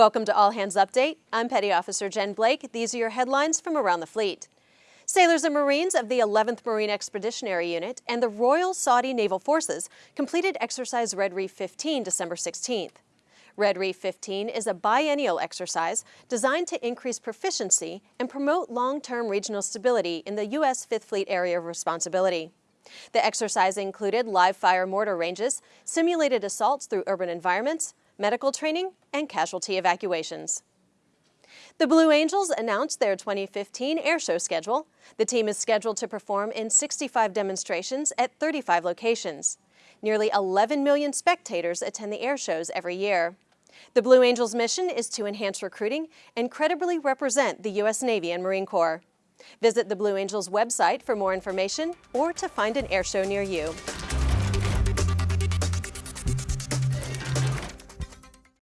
Welcome to All Hands Update. I'm Petty Officer Jen Blake. These are your headlines from around the fleet. Sailors and Marines of the 11th Marine Expeditionary Unit and the Royal Saudi Naval Forces completed Exercise Red Reef 15 December 16th. Red Reef 15 is a biennial exercise designed to increase proficiency and promote long-term regional stability in the U.S. Fifth Fleet Area of Responsibility. The exercise included live fire mortar ranges, simulated assaults through urban environments, medical training, and casualty evacuations. The Blue Angels announced their 2015 airshow schedule. The team is scheduled to perform in 65 demonstrations at 35 locations. Nearly 11 million spectators attend the airshows every year. The Blue Angels mission is to enhance recruiting and credibly represent the U.S. Navy and Marine Corps. Visit the Blue Angels website for more information or to find an airshow near you.